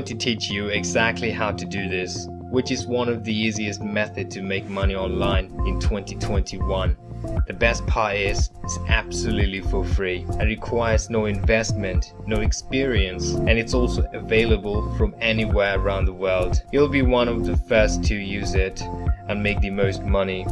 going to teach you exactly how to do this, which is one of the easiest methods to make money online in 2021. The best part is, it's absolutely for free and requires no investment, no experience, and it's also available from anywhere around the world. You'll be one of the first to use it and make the most money,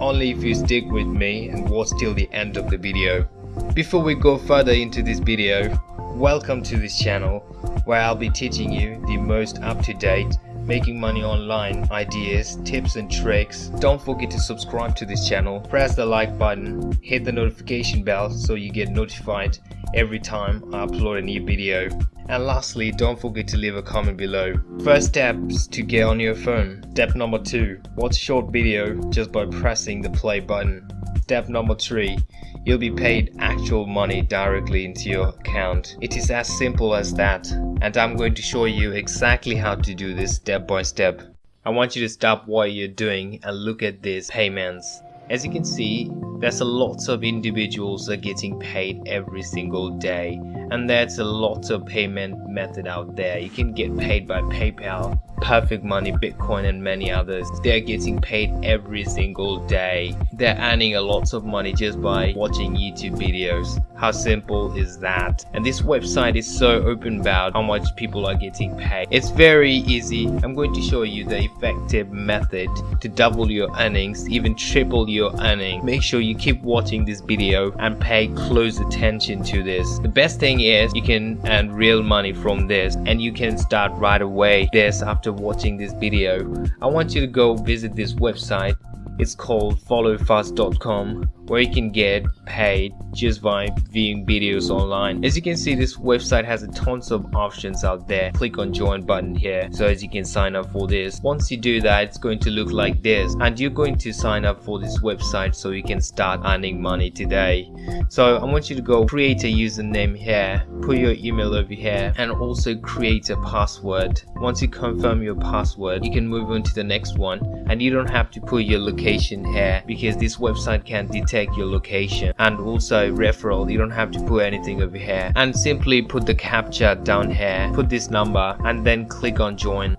only if you stick with me and watch till the end of the video. Before we go further into this video, welcome to this channel where I'll be teaching you the most up-to-date making money online ideas, tips and tricks. Don't forget to subscribe to this channel, press the like button, hit the notification bell so you get notified every time I upload a new video. And lastly, don't forget to leave a comment below. First steps to get on your phone. Step number 2. Watch short video just by pressing the play button. Step number 3 you'll be paid actual money directly into your account. It is as simple as that and I'm going to show you exactly how to do this step by step. I want you to stop what you're doing and look at these payments. As you can see, there's a lots of individuals are getting paid every single day and there's a lot of payment method out there. You can get paid by PayPal, Perfect Money, Bitcoin and many others. They're getting paid every single day. They're earning a lot of money just by watching YouTube videos. How simple is that? And this website is so open about how much people are getting paid. It's very easy. I'm going to show you the effective method to double your earnings, even triple your earning. Make sure you keep watching this video and pay close attention to this. The best thing is you can earn real money from this and you can start right away this after watching this video. I want you to go visit this website. It's called followfast.com where you can get paid just by viewing videos online. As you can see this website has a tons of options out there. Click on join button here so as you can sign up for this. Once you do that it's going to look like this and you're going to sign up for this website so you can start earning money today. So I want you to go create a username here, put your email over here and also create a password. Once you confirm your password you can move on to the next one and you don't have to put your location here because this website can detect detect your location and also referral you don't have to put anything over here and simply put the captcha down here put this number and then click on join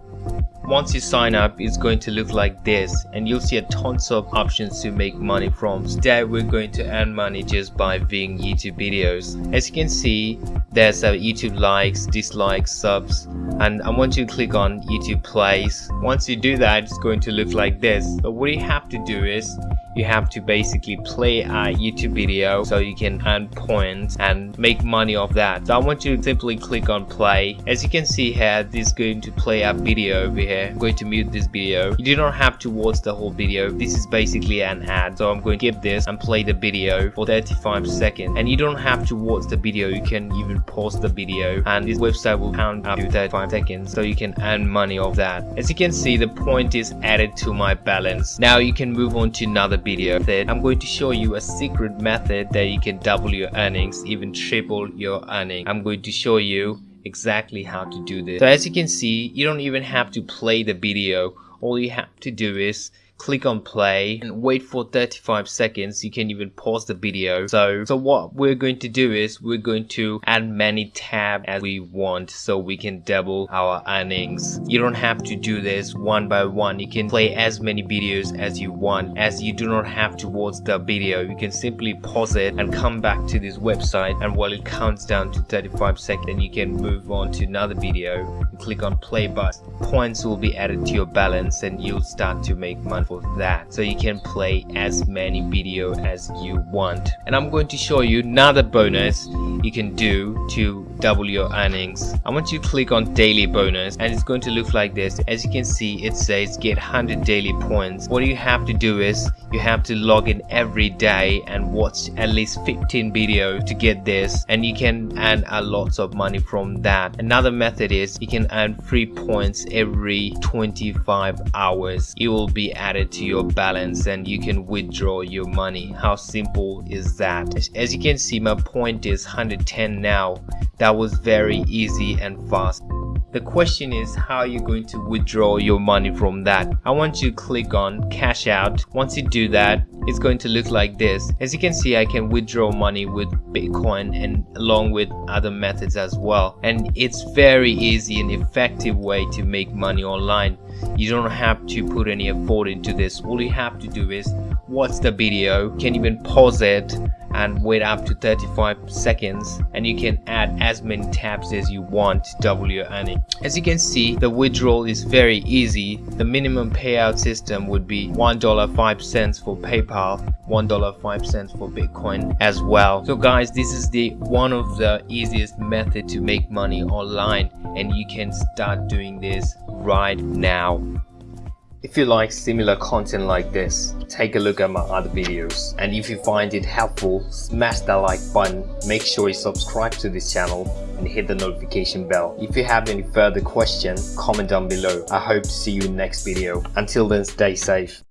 once you sign up, it's going to look like this and you'll see a tons of options to make money from. Today we're going to earn money just by viewing YouTube videos. As you can see, there's a YouTube likes, dislikes, subs and I want you to click on YouTube plays. Once you do that, it's going to look like this. But what you have to do is you have to basically play a YouTube video so you can earn points and make money off that. So I want you to simply click on play. As you can see here, this is going to play a video over here. I'm going to mute this video. You do not have to watch the whole video. This is basically an ad. So I'm going to skip this and play the video for 35 seconds. And you don't have to watch the video. You can even pause the video and this website will count up to 35 seconds so you can earn money off that. As you can see, the point is added to my balance. Now you can move on to another video method, I'm going to show you a secret method that you can double your earnings, even triple your earning. I'm going to show you exactly how to do this. So as you can see, you don't even have to play the video. All you have to do is click on play and wait for 35 seconds. You can even pause the video. So so what we're going to do is we're going to add many tabs as we want so we can double our earnings. You don't have to do this one by one. You can play as many videos as you want. As you do not have to watch the video you can simply pause it and come back to this website. And while it counts down to 35 seconds you can move on to another video. Click on play button. Points will be added to your balance and you'll start to make money for that. So you can play as many video as you want. And I'm going to show you another bonus you can do to double your earnings. I want you to click on daily bonus and it's going to look like this. As you can see it says get 100 daily points. What you have to do is you have to log in every day and watch at least 15 videos to get this and you can earn a lot of money from that. Another method is you can earn free points every 25 hours. It will be added to your balance and you can withdraw your money. How simple is that? As you can see my point is 110 now that was very easy and fast. The question is how are you're going to withdraw your money from that? I want you to click on cash out. Once you do that it's going to look like this. As you can see i can withdraw money with bitcoin and along with other methods as well. And it's very easy and effective way to make money online you don't have to put any effort into this. All you have to do is watch the video you can even pause it and wait up to 35 seconds and you can add as many tabs as you want to double your earning as you can see the withdrawal is very easy. The minimum payout system would be one dollar five cents for paypal one dollar five cents for bitcoin as well so guys this is the one of the easiest method to make money online and you can start doing this right now if you like similar content like this, take a look at my other videos. And if you find it helpful, smash that like button, make sure you subscribe to this channel and hit the notification bell. If you have any further question, comment down below. I hope to see you in next video. Until then, stay safe.